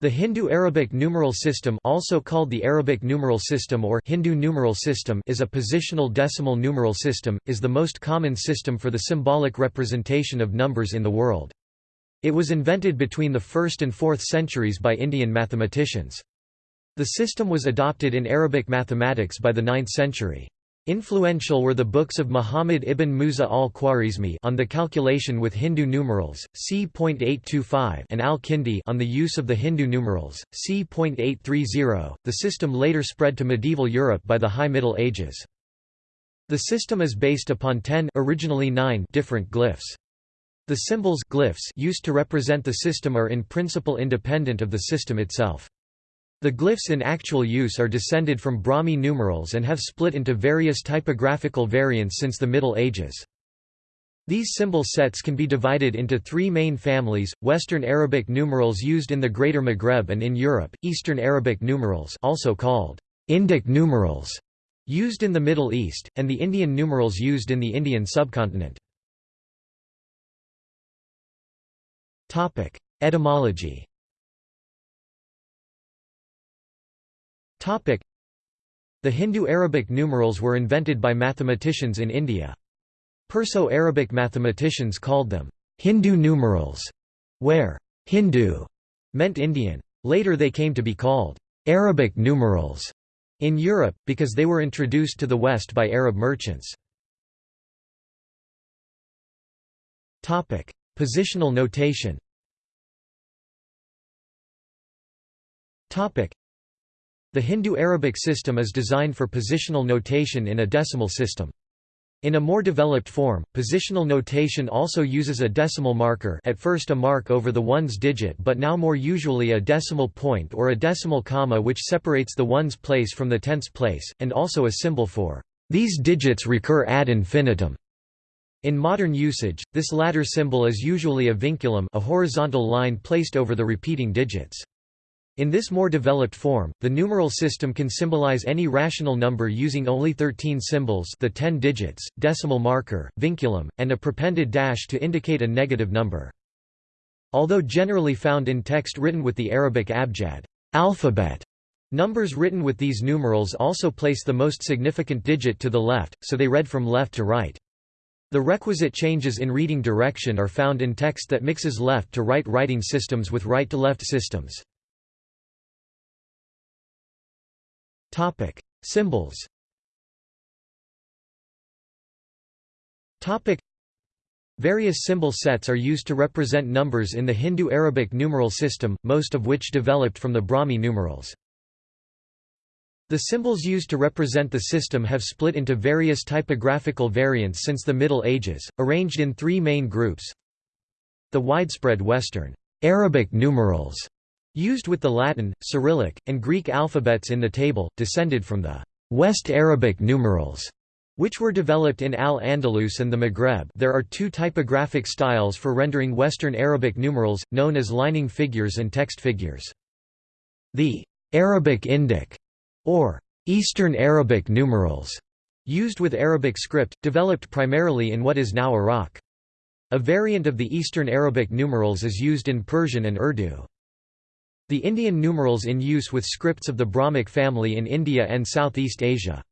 The Hindu-Arabic numeral system also called the Arabic numeral system or Hindu numeral system is a positional decimal numeral system, is the most common system for the symbolic representation of numbers in the world. It was invented between the 1st and 4th centuries by Indian mathematicians. The system was adopted in Arabic mathematics by the 9th century. Influential were the books of Muhammad ibn Musa al-Khwarizmi on the calculation with Hindu numerals, c.825 and al-Kindi on the use of the Hindu numerals, c.830. The system later spread to medieval Europe by the High Middle Ages. The system is based upon 10 originally 9 different glyphs. The symbols glyphs used to represent the system are in principle independent of the system itself. The glyphs in actual use are descended from Brahmi numerals and have split into various typographical variants since the Middle Ages. These symbol sets can be divided into three main families, Western Arabic numerals used in the Greater Maghreb and in Europe, Eastern Arabic numerals also called Indic numerals used in the Middle East, and the Indian numerals used in the Indian subcontinent. Etymology The Hindu-Arabic numerals were invented by mathematicians in India. Perso-Arabic mathematicians called them Hindu numerals, where Hindu meant Indian. Later they came to be called Arabic numerals in Europe, because they were introduced to the West by Arab merchants. Positional notation the Hindu-Arabic system is designed for positional notation in a decimal system. In a more developed form, positional notation also uses a decimal marker at first a mark over the ones digit but now more usually a decimal point or a decimal comma which separates the ones place from the tenths place, and also a symbol for these digits recur ad infinitum. In modern usage, this latter symbol is usually a vinculum a horizontal line placed over the repeating digits. In this more developed form, the numeral system can symbolize any rational number using only 13 symbols the 10 digits, decimal marker, vinculum, and a prepended dash to indicate a negative number. Although generally found in text written with the Arabic abjad alphabet, numbers written with these numerals also place the most significant digit to the left, so they read from left to right. The requisite changes in reading direction are found in text that mixes left-to-right writing systems with right-to-left systems. Topic: Symbols. Topic: Various symbol sets are used to represent numbers in the Hindu-Arabic numeral system, most of which developed from the Brahmi numerals. The symbols used to represent the system have split into various typographical variants since the Middle Ages, arranged in three main groups. The widespread Western Arabic numerals used with the Latin, Cyrillic, and Greek alphabets in the table, descended from the West Arabic numerals, which were developed in Al-Andalus and the Maghreb there are two typographic styles for rendering Western Arabic numerals, known as lining figures and text figures. The Arabic Indic, or Eastern Arabic numerals, used with Arabic script, developed primarily in what is now Iraq. A variant of the Eastern Arabic numerals is used in Persian and Urdu. The Indian numerals in use with scripts of the Brahmic family in India and Southeast Asia.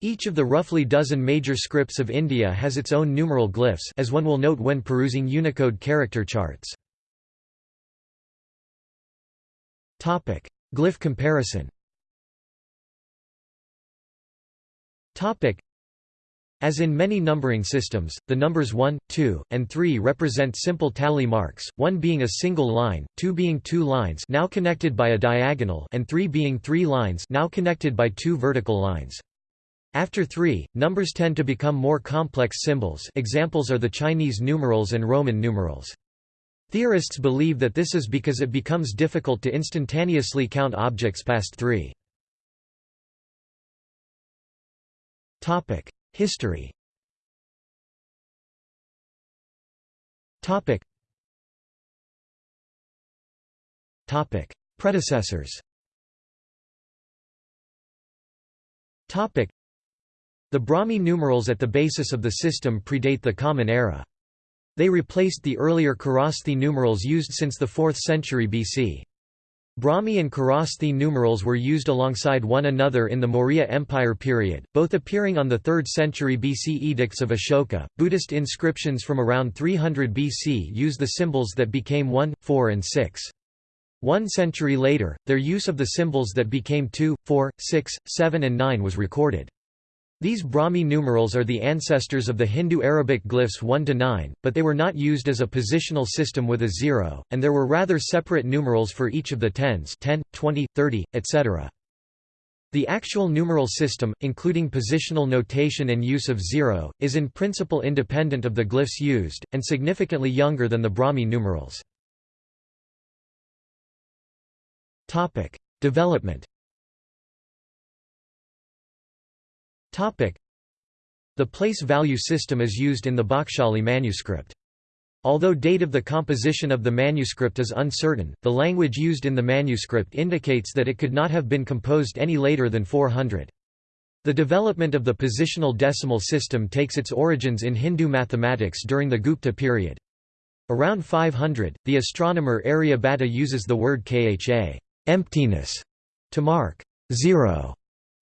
Each of the roughly dozen major scripts of India has its own numeral glyphs as one will note when perusing Unicode character charts. Topic: Glyph comparison as in many numbering systems, the numbers 1, 2, and 3 represent simple tally marks, 1 being a single line, 2 being two lines now connected by a diagonal and 3 being three lines now connected by two vertical lines. After 3, numbers tend to become more complex symbols examples are the Chinese numerals and Roman numerals. Theorists believe that this is because it becomes difficult to instantaneously count objects past 3. History. Topic. Topic. Predecessors. Topic. The Brahmi numerals at the basis of the system predate the Common Era. They replaced the earlier Kharosthi numerals used since the 4th century BC. Brahmi and Kharosthi numerals were used alongside one another in the Maurya Empire period, both appearing on the 3rd century BC edicts of Ashoka. Buddhist inscriptions from around 300 BC use the symbols that became 1, 4, and 6. One century later, their use of the symbols that became 2, 4, 6, 7, and 9 was recorded. These Brahmi numerals are the ancestors of the Hindu Arabic glyphs 1 to 9, but they were not used as a positional system with a zero, and there were rather separate numerals for each of the tens 10, 20, 30, etc. The actual numeral system, including positional notation and use of zero, is in principle independent of the glyphs used, and significantly younger than the Brahmi numerals. Development The place value system is used in the Bakhshali manuscript. Although date of the composition of the manuscript is uncertain, the language used in the manuscript indicates that it could not have been composed any later than 400. The development of the positional decimal system takes its origins in Hindu mathematics during the Gupta period. Around 500, the astronomer Aryabhatta uses the word kha emptiness to mark zero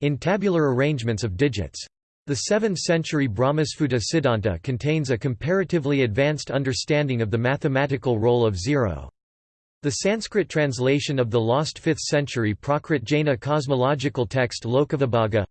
in tabular arrangements of digits. The 7th-century Brahmasphuta Siddhanta contains a comparatively advanced understanding of the mathematical role of zero. The Sanskrit translation of the lost 5th-century Prakrit Jaina cosmological text Lokavibhaga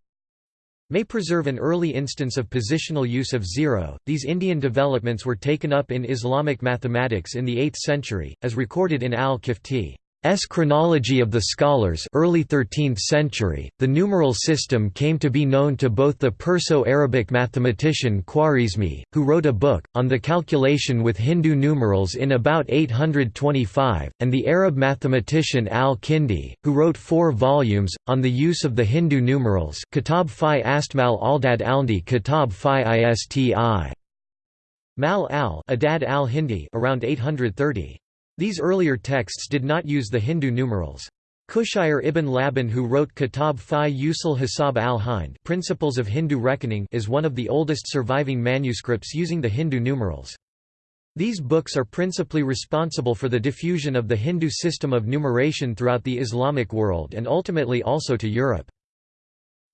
may preserve an early instance of positional use of zero. These Indian developments were taken up in Islamic mathematics in the 8th century, as recorded in al-Qifti. S chronology of the scholars early 13th century, the numeral system came to be known to both the Perso-Arabic mathematician Khwarizmi, who wrote a book, on the calculation with Hindu numerals in about 825, and the Arab mathematician al-Kindi, who wrote four volumes, on the use of the Hindu numerals Kitab fi Astmal Aldad Alndi Kitab fi Isti Mal al Adad al-Hindi around 830. These earlier texts did not use the Hindu numerals. Kushyar ibn Labban who wrote Kitab fi Usul Hisab al-Hind Principles of Hindu Reckoning is one of the oldest surviving manuscripts using the Hindu numerals. These books are principally responsible for the diffusion of the Hindu system of numeration throughout the Islamic world and ultimately also to Europe.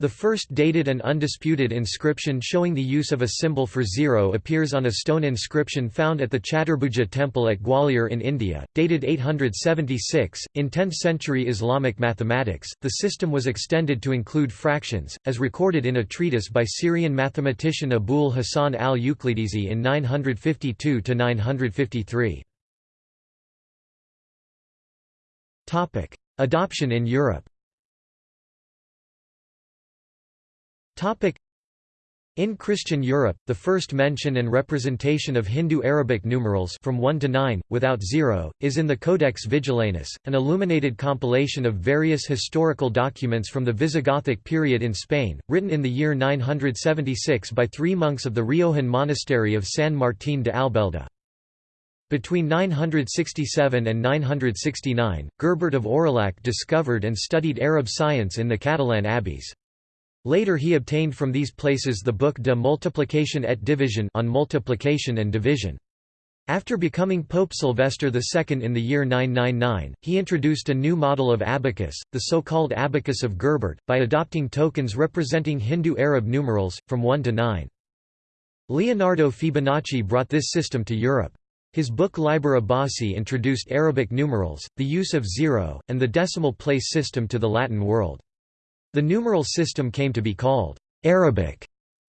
The first dated and undisputed inscription showing the use of a symbol for zero appears on a stone inscription found at the Chaturbhuja temple at Gwalior in India, dated 876. In 10th century Islamic mathematics, the system was extended to include fractions, as recorded in a treatise by Syrian mathematician Abul Hasan al Uqlidisi in 952 953. Adoption in Europe in Christian Europe, the first mention and representation of Hindu-Arabic numerals from 1 to 9, without zero, is in the Codex Vigilanus, an illuminated compilation of various historical documents from the Visigothic period in Spain, written in the year 976 by three monks of the Riojan monastery of San Martín de Albelda. Between 967 and 969, Gerbert of Aurillac discovered and studied Arab science in the Catalan abbeys. Later he obtained from these places the book De Multiplication et Division on multiplication and division. After becoming Pope Sylvester II in the year 999, he introduced a new model of abacus, the so-called abacus of Gerbert, by adopting tokens representing Hindu-Arab numerals, from 1 to 9. Leonardo Fibonacci brought this system to Europe. His book Liber Abaci introduced Arabic numerals, the use of zero, and the decimal place system to the Latin world. The numeral system came to be called Arabic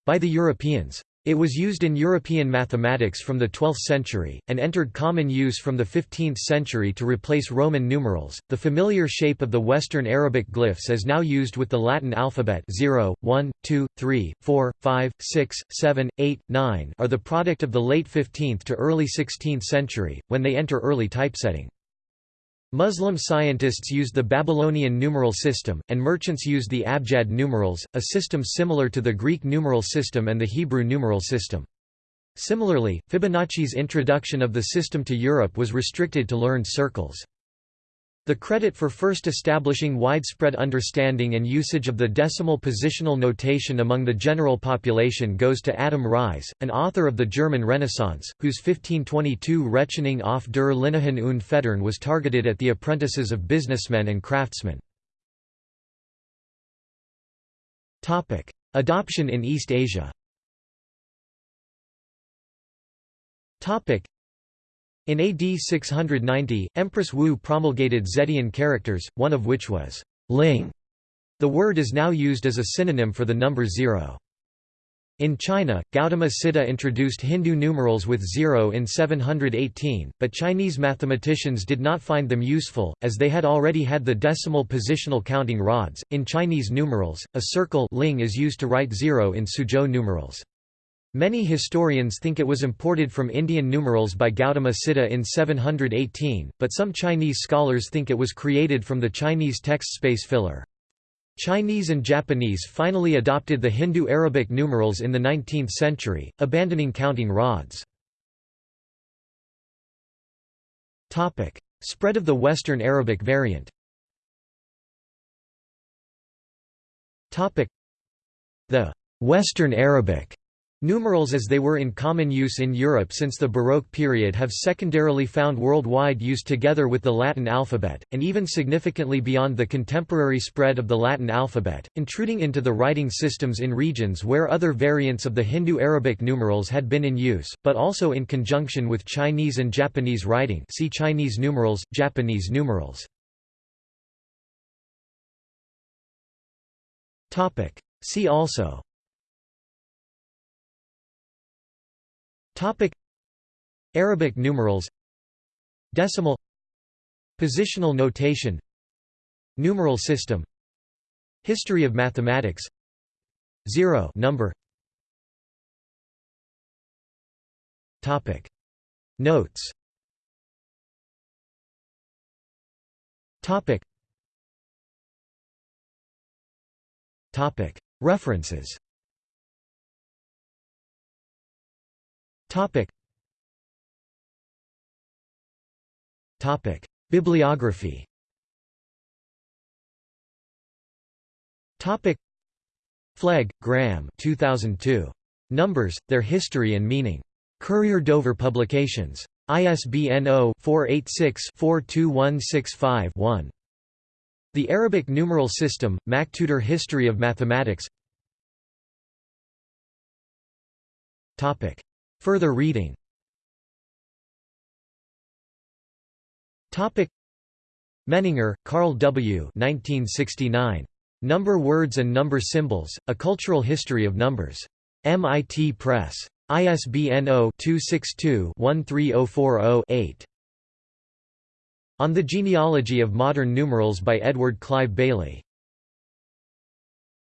by the Europeans. It was used in European mathematics from the 12th century, and entered common use from the 15th century to replace Roman numerals. The familiar shape of the Western Arabic glyphs is now used with the Latin alphabet 0, 1, 2, 3, 4, 5, 6, 7, 8, 9 are the product of the late 15th to early 16th century, when they enter early typesetting. Muslim scientists used the Babylonian numeral system, and merchants used the Abjad numerals, a system similar to the Greek numeral system and the Hebrew numeral system. Similarly, Fibonacci's introduction of the system to Europe was restricted to learned circles. The credit for first establishing widespread understanding and usage of the decimal positional notation among the general population goes to Adam Ries, an author of the German Renaissance, whose 1522 Rechnung auf der Linehan und Federn was targeted at the apprentices of businessmen and craftsmen. Adoption in East Asia in AD 690, Empress Wu promulgated Zetian characters, one of which was ling. The word is now used as a synonym for the number zero. In China, Gautama Siddha introduced Hindu numerals with zero in 718, but Chinese mathematicians did not find them useful, as they had already had the decimal positional counting rods. In Chinese numerals, a circle ling is used to write zero in Suzhou numerals. Many historians think it was imported from Indian numerals by Gautama Siddha in 718, but some Chinese scholars think it was created from the Chinese text space filler. Chinese and Japanese finally adopted the Hindu-Arabic numerals in the 19th century, abandoning counting rods. Spread of the Western Arabic variant The Western Arabic Numerals as they were in common use in Europe since the Baroque period have secondarily found worldwide use together with the Latin alphabet, and even significantly beyond the contemporary spread of the Latin alphabet, intruding into the writing systems in regions where other variants of the Hindu-Arabic numerals had been in use, but also in conjunction with Chinese and Japanese writing see Chinese numerals, Japanese numerals. See also Topic. Arabic numerals. Decimal. Positional notation. Numeral system. History of mathematics. Zero. Number. Topic. Notes. Topic. Topic. References Topic. Topic. Bibliography Topic. Flegg, Graham 2002. Numbers, Their History and Meaning. Courier Dover Publications. ISBN 0-486-42165-1. The Arabic Numeral System, MacTutor History of Mathematics Topic. Further reading Menninger, Karl W. 1969. Number Words and Number Symbols, A Cultural History of Numbers. MIT Press. ISBN 0-262-13040-8. On the Genealogy of Modern Numerals by Edward Clive Bayley.